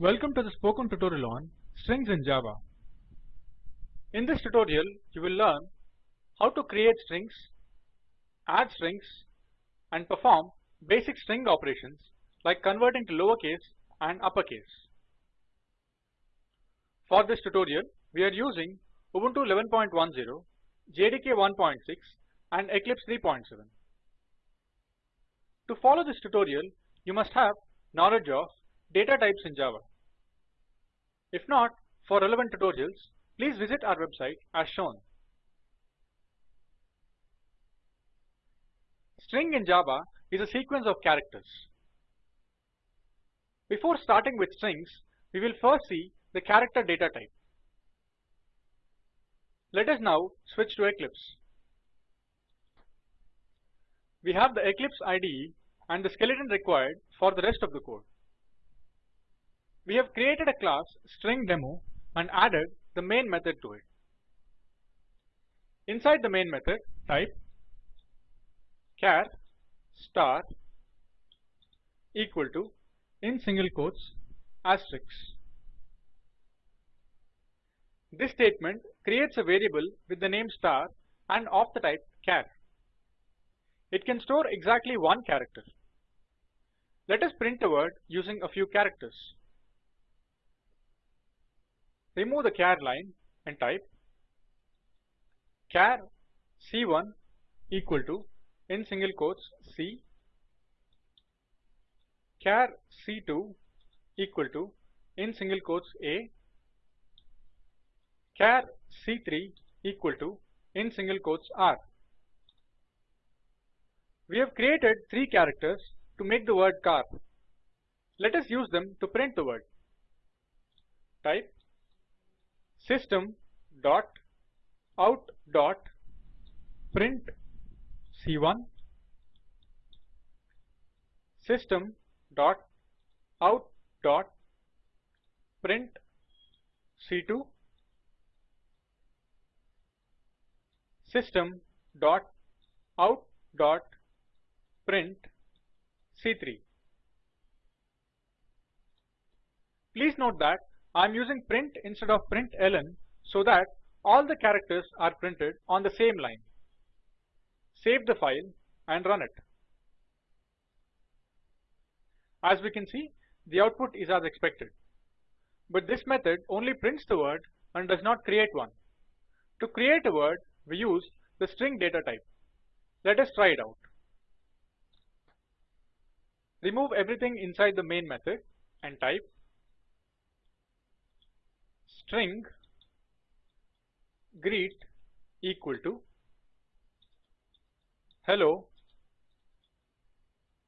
Welcome to the spoken tutorial on strings in Java. In this tutorial, you will learn how to create strings, add strings, and perform basic string operations like converting to lowercase and uppercase. For this tutorial, we are using Ubuntu 11.10, JDK 1.6, and Eclipse 3.7. To follow this tutorial, you must have knowledge of data types in Java. If not, for relevant tutorials, please visit our website as shown. String in Java is a sequence of characters. Before starting with strings, we will first see the character data type. Let us now switch to Eclipse. We have the Eclipse IDE and the skeleton required for the rest of the code. We have created a class stringDemo and added the main method to it. Inside the main method, type char star equal to in single quotes asterisk. This statement creates a variable with the name star and of the type char. It can store exactly one character. Let us print a word using a few characters. Remove the char line and type char c1 equal to in single quotes c char c2 equal to in single quotes a char c3 equal to in single quotes r. We have created three characters to make the word car. Let us use them to print the word. Type system dot out dot print c1 system dot out dot print c2 system dot out dot print C3. Please note that I am using print instead of println so that all the characters are printed on the same line. Save the file and run it. As we can see, the output is as expected. But this method only prints the word and does not create one. To create a word, we use the string data type. Let us try it out. Remove everything inside the main method and type string greet equal to hello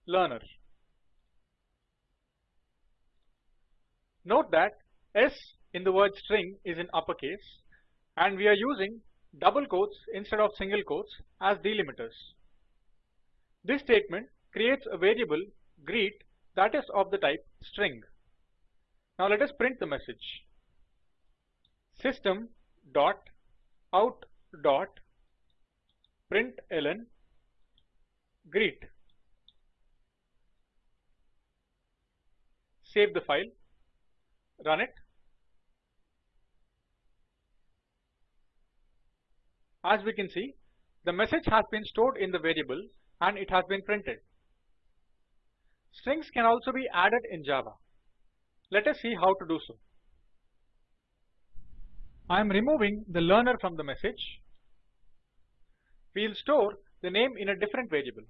learner. Note that S in the word string is in uppercase and we are using double quotes instead of single quotes as delimiters. This statement creates a variable greet that is of the type string. Now let us print the message. System dot out dot println greet. Save the file, run it. As we can see, the message has been stored in the variable and it has been printed. Strings can also be added in Java. Let us see how to do so. I am removing the learner from the message. We will store the name in a different variable.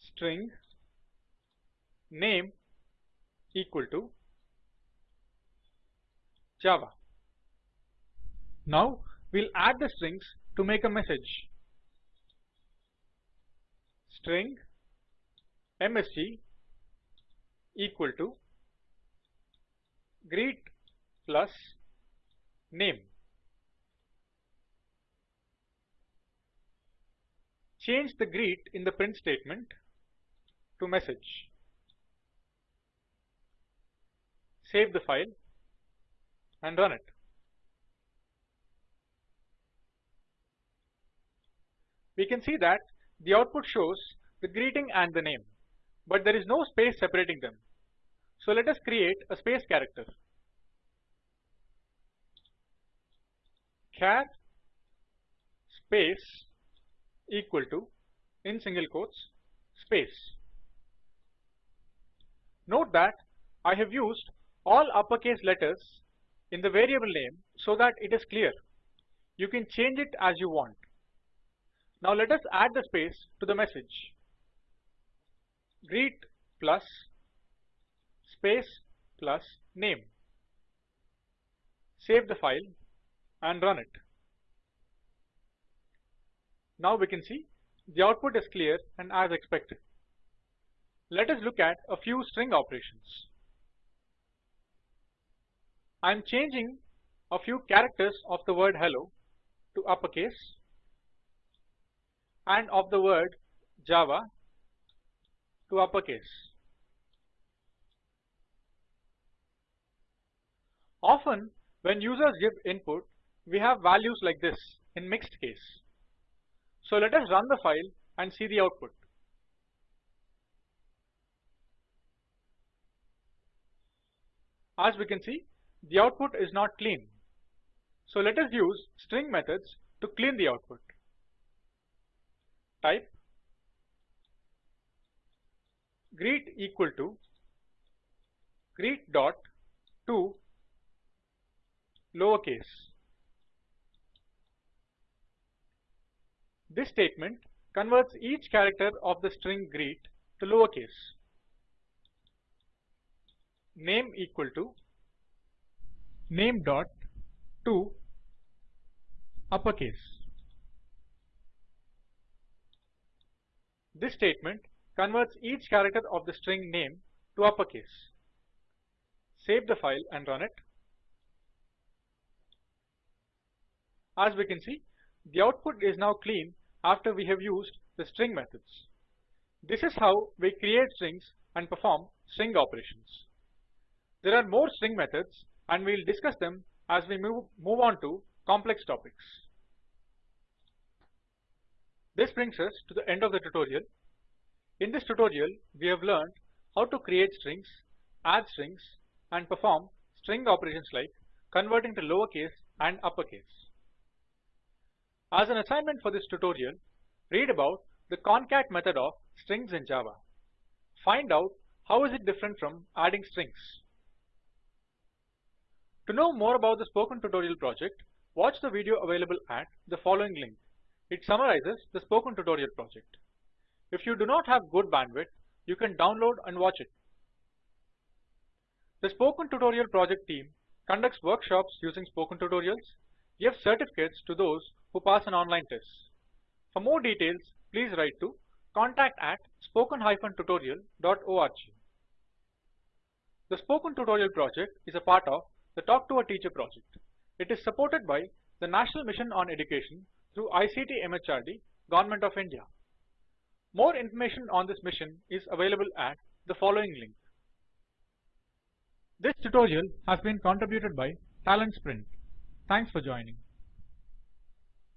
String name equal to Java. Now we'll add the strings to make a message string msg equal to greet plus name. Change the greet in the print statement to message. Save the file and run it. We can see that the output shows the greeting and the name. but there is no space separating them. So let us create a space character. char space equal to in single quotes space. Note that I have used all uppercase letters in the variable name so that it is clear. You can change it as you want. Now let us add the space to the message. Greet plus space plus name. Save the file and run it. Now we can see the output is clear and as expected. Let us look at a few string operations. I am changing a few characters of the word hello to uppercase and of the word Java to uppercase. Often when users give input, we have values like this in mixed case. So let us run the file and see the output. As we can see, the output is not clean. So let us use string methods to clean the output. Type greet equal to greet dot to lowercase. This statement converts each character of the string greet to lowercase. Name equal to name dot to uppercase. This statement converts each character of the string name to uppercase. Save the file and run it. As we can see, the output is now clean after we have used the string methods. This is how we create strings and perform string operations. There are more string methods and we'll discuss them as we move, move on to complex topics. This brings us to the end of the tutorial. In this tutorial, we have learned how to create strings, add strings, and perform string operations like converting to lowercase and uppercase. As an assignment for this tutorial, read about the concat method of strings in Java. Find out how is it different from adding strings. To know more about the Spoken Tutorial project, watch the video available at the following link. It summarizes the Spoken Tutorial project. If you do not have good bandwidth, you can download and watch it. The Spoken Tutorial project team conducts workshops using Spoken Tutorials, gives certificates to those who pass an online test. For more details, please write to contact at spoken-tutorial.org. The Spoken Tutorial project is a part of the Talk to a Teacher project. It is supported by the National Mission on Education through ICT MHRD, Government of India. More information on this mission is available at the following link. This tutorial has been contributed by Talent Sprint. Thanks for joining.